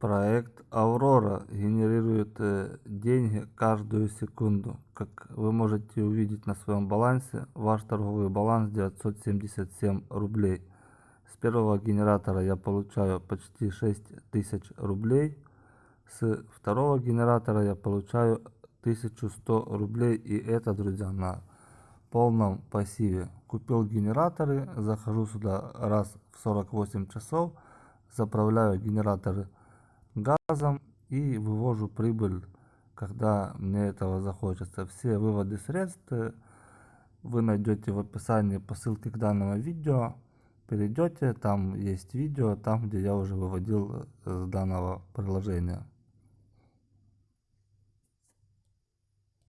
Проект Aurora генерирует э, деньги каждую секунду. Как вы можете увидеть на своем балансе, ваш торговый баланс 977 рублей. С первого генератора я получаю почти 6000 рублей. С второго генератора я получаю 1100 рублей. И это, друзья, на полном пассиве. Купил генераторы, захожу сюда раз в 48 часов, заправляю генераторы газом и вывожу прибыль, когда мне этого захочется. Все выводы средств э, вы найдете в описании по ссылке к данному видео. Перейдете, там есть видео, там где я уже выводил э, с данного приложения.